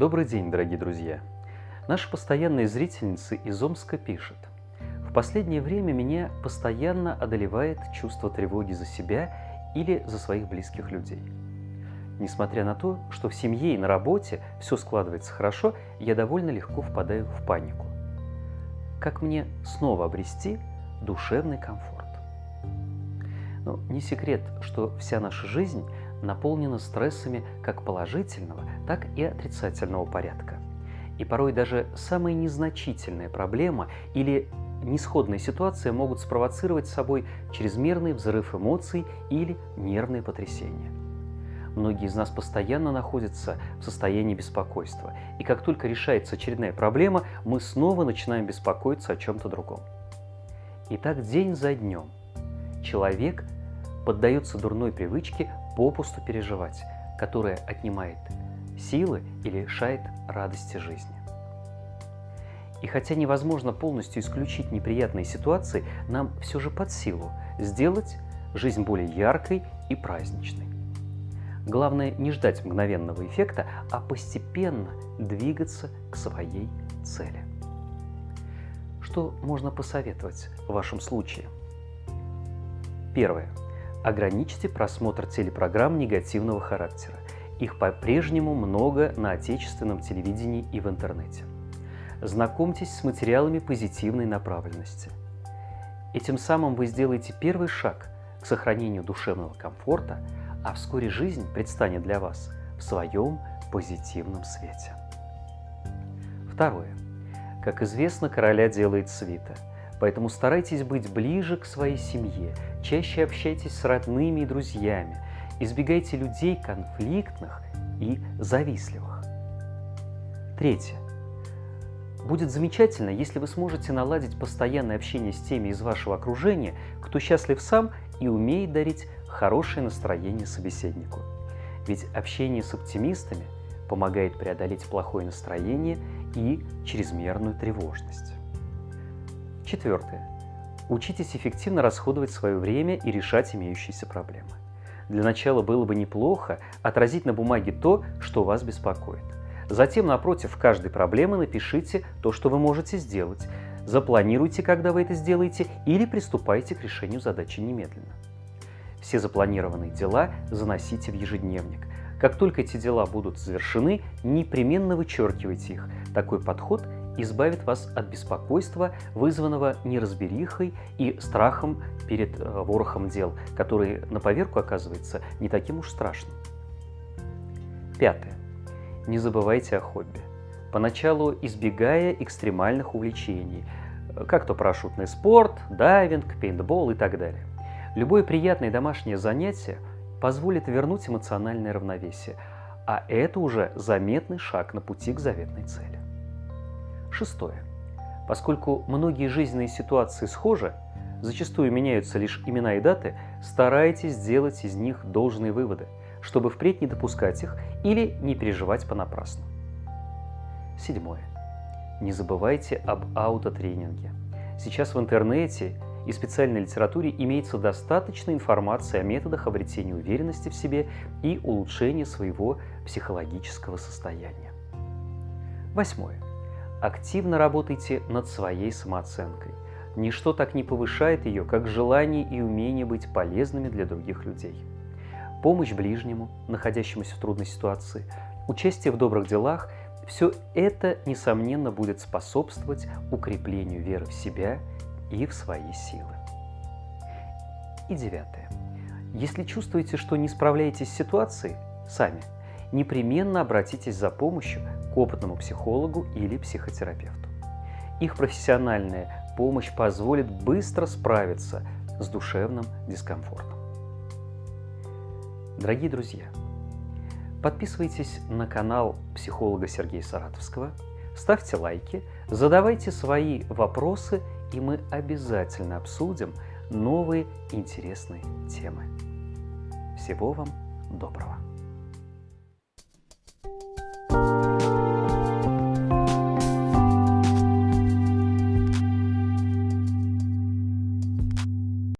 Добрый день, дорогие друзья! Наша постоянная зрительница из Омска пишет. В последнее время меня постоянно одолевает чувство тревоги за себя или за своих близких людей. Несмотря на то, что в семье и на работе все складывается хорошо, я довольно легко впадаю в панику. Как мне снова обрести душевный комфорт? Ну, не секрет, что вся наша жизнь наполнена стрессами как положительного, так и отрицательного порядка. И порой даже самая незначительная проблема или несходная ситуация могут спровоцировать собой чрезмерный взрыв эмоций или нервные потрясения. Многие из нас постоянно находятся в состоянии беспокойства, и как только решается очередная проблема, мы снова начинаем беспокоиться о чем-то другом. И так день за днем человек поддается дурной привычке попусту переживать, которая отнимает силы и лишает радости жизни. И хотя невозможно полностью исключить неприятные ситуации, нам все же под силу сделать жизнь более яркой и праздничной. Главное не ждать мгновенного эффекта, а постепенно двигаться к своей цели. Что можно посоветовать в вашем случае? Первое. Ограничьте просмотр телепрограмм негативного характера. Их по-прежнему много на отечественном телевидении и в интернете. Знакомьтесь с материалами позитивной направленности. Этим самым вы сделаете первый шаг к сохранению душевного комфорта, а вскоре жизнь предстанет для вас в своем позитивном свете. Второе. Как известно, короля делает свита – Поэтому старайтесь быть ближе к своей семье, чаще общайтесь с родными и друзьями, избегайте людей конфликтных и завистливых. Третье. Будет замечательно, если вы сможете наладить постоянное общение с теми из вашего окружения, кто счастлив сам и умеет дарить хорошее настроение собеседнику. Ведь общение с оптимистами помогает преодолеть плохое настроение и чрезмерную тревожность. Четвертое. Учитесь эффективно расходовать свое время и решать имеющиеся проблемы. Для начала было бы неплохо отразить на бумаге то, что вас беспокоит. Затем напротив каждой проблемы напишите то, что вы можете сделать. Запланируйте, когда вы это сделаете, или приступайте к решению задачи немедленно. Все запланированные дела заносите в ежедневник. Как только эти дела будут завершены, непременно вычеркивайте их. Такой подход – избавит вас от беспокойства, вызванного неразберихой и страхом перед э, ворохом дел, который на поверку оказывается не таким уж страшным. Пятое. Не забывайте о хобби. Поначалу избегая экстремальных увлечений, э, как то парашютный спорт, дайвинг, пейнтбол и так далее. Любое приятное домашнее занятие позволит вернуть эмоциональное равновесие, а это уже заметный шаг на пути к заветной цели. Шестое. Поскольку многие жизненные ситуации схожи, зачастую меняются лишь имена и даты, старайтесь сделать из них должные выводы, чтобы впредь не допускать их или не переживать понапрасну. Седьмое. Не забывайте об аутотренинге. Сейчас в интернете и специальной литературе имеется достаточно информации о методах обретения уверенности в себе и улучшения своего психологического состояния. Восьмое. Активно работайте над своей самооценкой. Ничто так не повышает ее, как желание и умение быть полезными для других людей. Помощь ближнему, находящемуся в трудной ситуации, участие в добрых делах – все это, несомненно, будет способствовать укреплению веры в себя и в свои силы. И девятое. Если чувствуете, что не справляетесь с ситуацией сами, непременно обратитесь за помощью к опытному психологу или психотерапевту. Их профессиональная помощь позволит быстро справиться с душевным дискомфортом. Дорогие друзья, подписывайтесь на канал психолога Сергея Саратовского, ставьте лайки, задавайте свои вопросы, и мы обязательно обсудим новые интересные темы. Всего вам доброго!